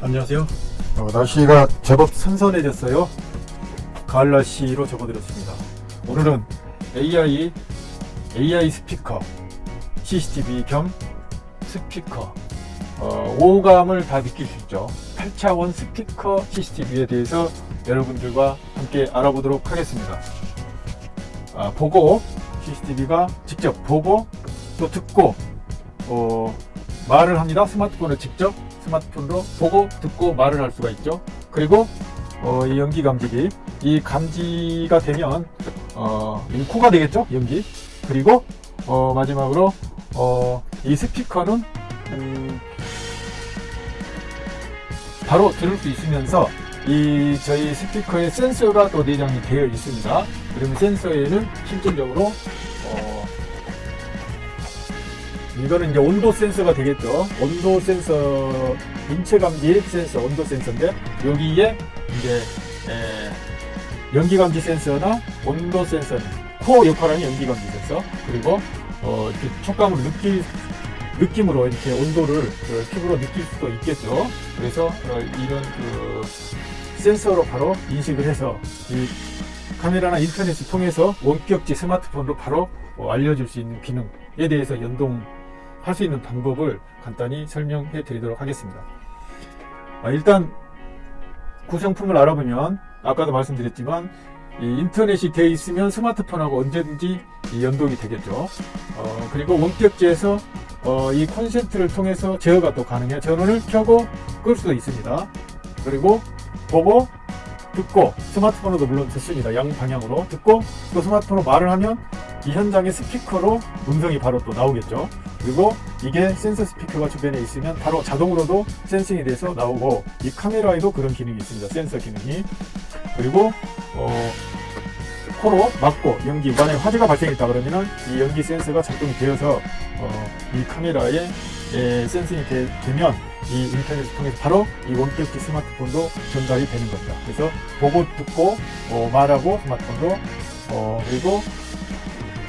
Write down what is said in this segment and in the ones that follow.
안녕하세요. 어, 날씨가 제법 선선해졌어요. 가을 날씨로 접어들었습니다. 오늘은 AI AI 스피커 CCTV 겸 스피커 어, 오감을 다 느낄 수 있죠. 8차원 스피커 CCTV에 대해서 여러분들과 함께 알아보도록 하겠습니다. 아, 보고 CCTV가 직접 보고 또 듣고 어, 말을 합니다. 스마트폰을 직접 스마트폰으로 보고 듣고 말을 할 수가 있죠. 그리고 어, 이 연기 감지기 이 감지가 되면 어, 이 코가 되겠죠. 연기 그리고 어, 마지막으로 어, 이 스피커는 음, 바로 들을 수 있으면서 이 저희 스피커에 센서가 또 내장이 되어 있습니다. 그러면 센서에는 실질적으로 어, 이거는 이제 온도 센서가 되겠죠. 온도 센서, 인체 감지 센서, 온도 센서인데 여기에 이제 에, 연기 감지 센서나 온도 센서는 코어 역할하는 연기 감지 센서 그리고 어, 촉감으로 느낄 느낌으로 이렇게 온도를 그 피부로 느낄 수도 있겠죠. 그래서 어, 이런 그 센서로 바로 인식을 해서 이 카메라나 인터넷을 통해서 원격지 스마트폰으로 바로 어, 알려줄 수 있는 기능에 대해서 연동 할 수 있는 방법을 간단히 설명해 드리도록 하겠습니다. 아, 일단 구성품을 알아보면 아까도 말씀드렸지만 이 인터넷이 되어 있으면 스마트폰하고 언제든지 이 연동이 되겠죠. 어, 그리고 원격지에서 어, 이 콘센트를 통해서 제어가 또 가능해요. 전원을 켜고 끌 수도 있습니다. 그리고 보고 듣고 스마트폰으로도 물론 듣습니다. 양 방향으로 듣고 또 스마트폰으로 말을 하면 이 현장의 스피커로 음성이 바로 또 나오겠죠. 그리고 이게 센서 스피커가 주변에 있으면 바로 자동으로도 센싱이 돼서 나오고 이 카메라에도 그런 기능이 있습니다. 센서 기능이. 그리고 어, 코로 막고 연기 만약에 화재가 발생했다 그러면은 이 연기 센서가 작동이 되어서 어, 이 카메라에 에, 센싱이 되, 면이 인터넷을 통해서 바로 이 원격기 스마트폰도 전달이 되는 겁니다. 그래서 보고 듣고 어, 말하고 스마트폰으로 어, 그리고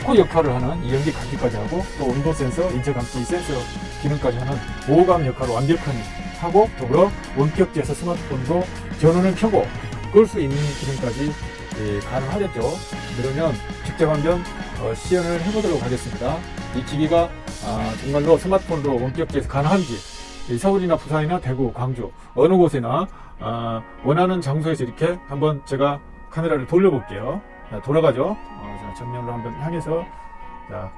코 역할을 하는 이 연기 감지까지 하고 또 온도 센서, 인체 감지 센서 기능까지 하는 보호감 역할을 완벽하게 하고 더불어 원격지에서 스마트폰도 전원을 켜고 끌 수 있는 기능까지 예, 가능하겠죠. 그러면 직접 한번 어, 시연을 해보도록 하겠습니다. 이 기기가 아, 정말로 스마트폰으로 원격지에서 가능한지 이 서울이나 부산이나 대구, 광주 어느 곳에나 아, 원하는 장소에서 이렇게 한번 제가 카메라를 돌려볼게요. 자, 돌아가죠. 어, 자, 정면으로 한번 향해서 자,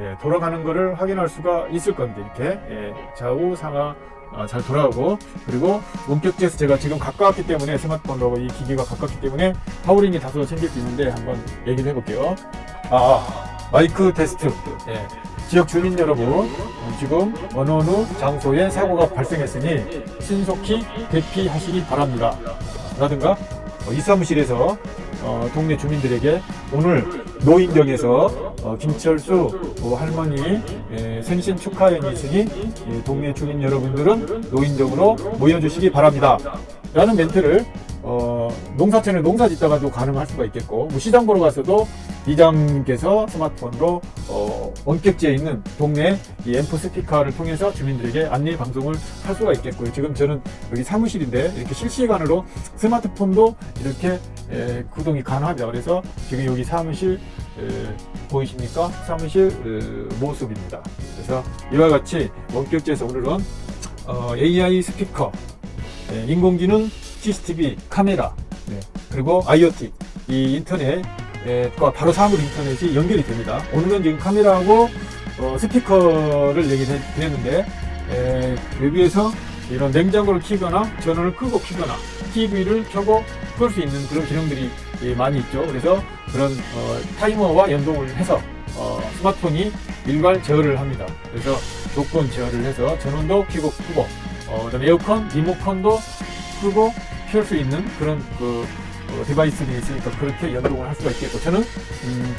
예, 돌아가는 것을 확인할 수가 있을 겁니다. 이렇게 예, 좌우 상하 아, 잘 돌아가고 그리고 원격지에서 제가 지금 가까웠기 때문에 스마트폰으로 이 기기가 가깝기 때문에 하울링이 다소 생길 수 있는데 한번 얘기를 해볼게요. 아 마이크 테스트. 예. 지역 주민 여러분, 어, 지금 어느 어느 장소에 사고가 발생했으니 신속히 대피하시기 바랍니다. 라든가 어, 이 사무실에서 어, 동네 주민들에게 오늘 노인정에서 어, 김철수 어, 할머니 예, 생신 축하연이 있으니 예, 동네 주민 여러분들은 노인정으로 모여주시기 바랍니다. 라는 멘트를 어, 농사촌에 농사 짓다가도 가능할 수가 있겠고 뭐 시장 보러 가서도 이장께서 스마트폰으로 어, 원격지에 있는 동네 이 앰프 스피커를 통해서 주민들에게 안내 방송을 할 수가 있겠고요. 지금 저는 여기 사무실인데 이렇게 실시간으로 스마트폰도 이렇게 에, 구동이 가능합니다. 그래서 지금 여기 사무실 에, 보이십니까? 사무실 에, 모습입니다. 그래서 이와 같이 원격지에서 오늘은 어, AI 스피커, 에, 인공지능 CCTV 카메라 네, 그리고 IoT 이 인터넷과 바로 사물 인터넷이 연결이 됩니다. 오늘은 지금 카메라하고 어, 스피커를 에, 여기에서 이런 냉장고를 키거나 전원을 끄고 키거나 TV를 켜고 끌수 있는 그런 기능들이 예, 많이 있죠. 그래서 그런 어, 타이머와 연동을 해서 어, 스마트폰이 일괄 제어를 합니다. 그래서 조건 제어를 해서 전원도 켜고 끄고 어, 그다음에 에어컨, 리모컨도 끄고 켤 수 있는 그런 그 어, 디바이스들이 있으니까 그렇게 연동을 할 수가 있겠고 저는 음,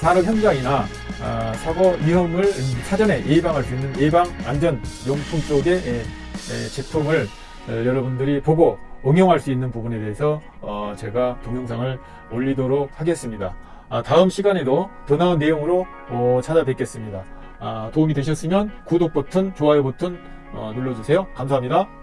산업 현장이나 아, 사고 위험을 음, 사전에 예방할 수 있는 예방 안전 용품 쪽의 예, 예, 제품을 어, 여러분들이 보고 응용할 수 있는 부분에 대해서 어, 제가 동영상을 올리도록 하겠습니다. 아, 다음 시간에도 더 나은 내용으로 어, 찾아뵙겠습니다. 아, 도움이 되셨으면 구독 버튼, 좋아요 버튼 어, 눌러주세요. 감사합니다.